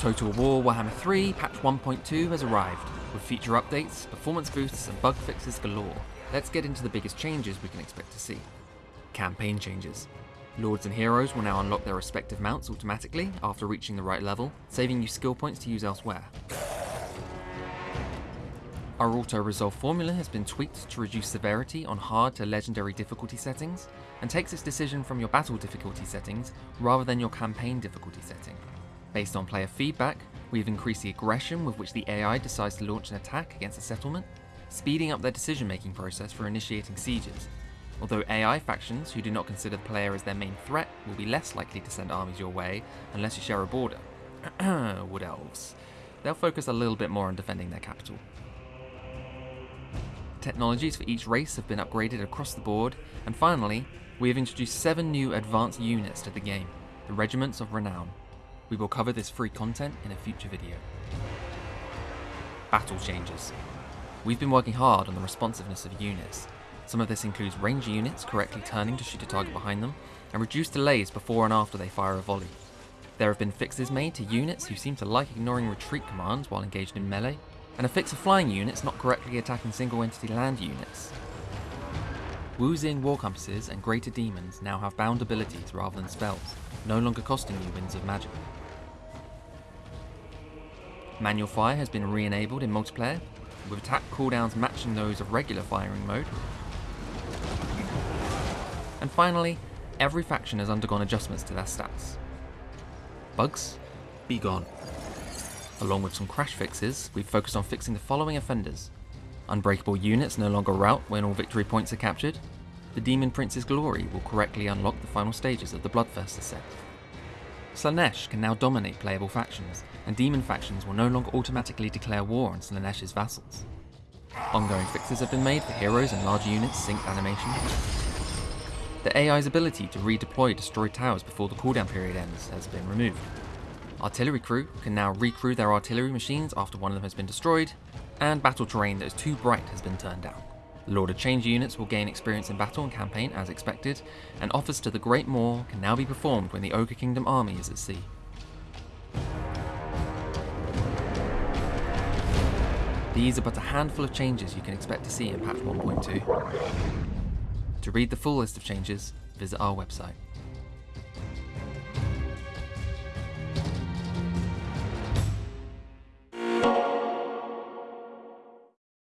Total War Warhammer 3 patch 1.2 has arrived, with feature updates, performance boosts, and bug fixes galore. Let's get into the biggest changes we can expect to see. Campaign changes. Lords and heroes will now unlock their respective mounts automatically after reaching the right level, saving you skill points to use elsewhere. Our auto-resolve formula has been tweaked to reduce severity on hard to legendary difficulty settings, and takes its decision from your battle difficulty settings rather than your campaign difficulty setting. Based on player feedback, we have increased the aggression with which the AI decides to launch an attack against a settlement, speeding up their decision making process for initiating sieges. Although AI factions who do not consider the player as their main threat will be less likely to send armies your way unless you share a border. Wood Elves. They'll focus a little bit more on defending their capital. Technologies for each race have been upgraded across the board, and finally, we have introduced seven new advanced units to the game, the Regiments of Renown. We will cover this free content in a future video. Battle changes. We've been working hard on the responsiveness of units. Some of this includes ranger units correctly turning to shoot a target behind them, and reduced delays before and after they fire a volley. There have been fixes made to units who seem to like ignoring retreat commands while engaged in melee, and a fix of flying units not correctly attacking single entity land units. Wu-Xing war compasses and greater demons now have bound abilities rather than spells, no longer costing you winds of magic. Manual fire has been re-enabled in multiplayer, with attack cooldowns matching those of regular firing mode. And finally, every faction has undergone adjustments to their stats. Bugs? Be gone. Along with some crash fixes, we've focused on fixing the following offenders. Unbreakable units no longer rout when all victory points are captured. The Demon Prince's glory will correctly unlock the final stages of the Bloodthirster set. Slaanesh can now dominate playable factions, and demon factions will no longer automatically declare war on Slaanesh's vassals. Ongoing fixes have been made for heroes and large units synced animation. The AI's ability to redeploy destroyed towers before the cooldown period ends has been removed. Artillery crew can now recrew their artillery machines after one of them has been destroyed, and battle terrain that is too bright has been turned down. Lord of Change units will gain experience in battle and campaign as expected, and offers to the Great Maw can now be performed when the Ogre Kingdom army is at sea. These are but a handful of changes you can expect to see in patch 1.2. To read the full list of changes, visit our website.